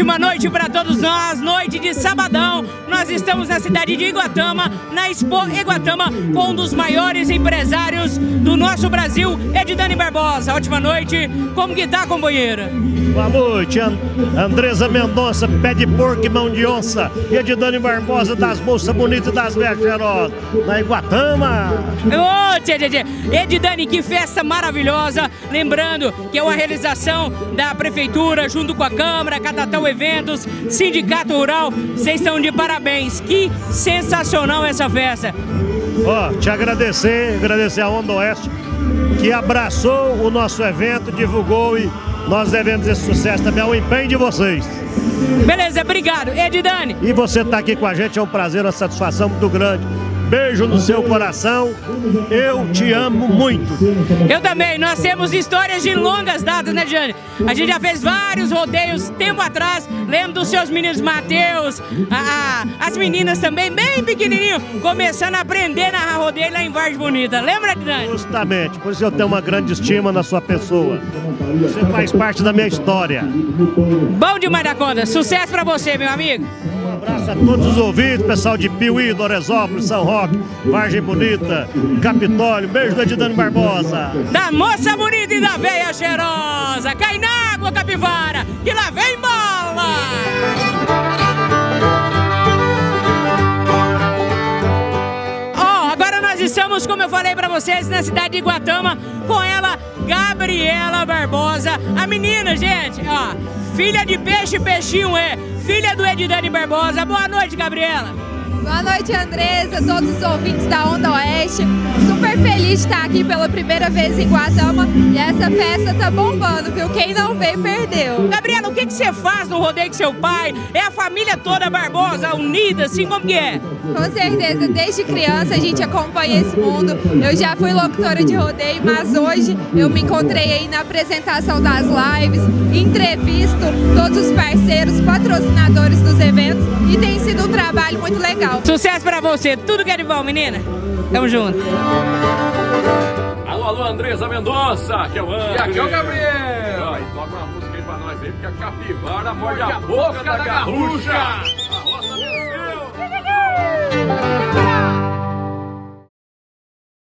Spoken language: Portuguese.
ótima noite para todos nós, noite de sabadão. Nós estamos na cidade de Iguatama, na Expo Iguatama, com um dos maiores empresários do nosso Brasil, Edidane Barbosa. Ótima noite, como que tá, companheira? Boa noite, And Andresa Mendonça, pé de porco e mão de onça. Edidane Barbosa, das moças bonitas das velhas cheirosas, na Iguatama. Ô, tchê, tchê, tchê. Edidane, que festa maravilhosa. Lembrando que é uma realização da Prefeitura, junto com a Câmara, Catatal Eventos, Sindicato Rural. Vocês estão de parabéns. Que sensacional essa festa. Ó, te agradecer, agradecer a Onda Oeste, que abraçou o nosso evento, divulgou e nós devemos esse sucesso também ao empenho de vocês. Beleza, obrigado. Edidane. E você estar tá aqui com a gente é um prazer, uma satisfação muito grande. Beijo no seu coração. Eu te amo muito. Eu também. Nós temos histórias de longas datas, né, Jane? A gente já fez vários rodeios tempo atrás. Lembro dos seus meninos Matheus, as meninas também, bem pequenininho, começando a aprender na rodeio lá em Vargem Bonita. Lembra, Jane? Justamente. Por isso eu tenho uma grande estima na sua pessoa. Você faz parte da minha história. Bom demais da conta. Sucesso pra você, meu amigo. Abraço a todos os ouvintes, pessoal de Piuí, Doresópolis, São Roque, Vargem Bonita, Capitólio. Beijo do Edidane Barbosa. Da moça bonita e da veia cheirosa. Cai na água, capivara, que lá vem bola! Estamos, como eu falei para vocês, na cidade de Iguatama, com ela, Gabriela Barbosa. A menina, gente, ó, filha de peixe, peixinho é, filha do Edidane Barbosa. Boa noite, Gabriela. Boa noite, Andresa, todos os ouvintes da Onda Oeste. Feliz de estar aqui pela primeira vez em Guatama e essa festa tá bombando, viu? Quem não veio, perdeu. Gabriela, o que, que você faz no rodeio com seu pai? É a família toda Barbosa, unida, assim como que é? Com certeza, desde criança a gente acompanha esse mundo. Eu já fui locutora de rodeio, mas hoje eu me encontrei aí na apresentação das lives, entrevisto todos os parceiros, patrocinadores dos eventos e tem sido um trabalho muito legal. Sucesso pra você, tudo que é de bom, menina. Tamo junto. Alô, alô, Andresa Mendonça, que é o André. E aqui é o Gabriel. Ai, toca uma música aí pra nós aí, porque a capivara morde a boca da garrucha. A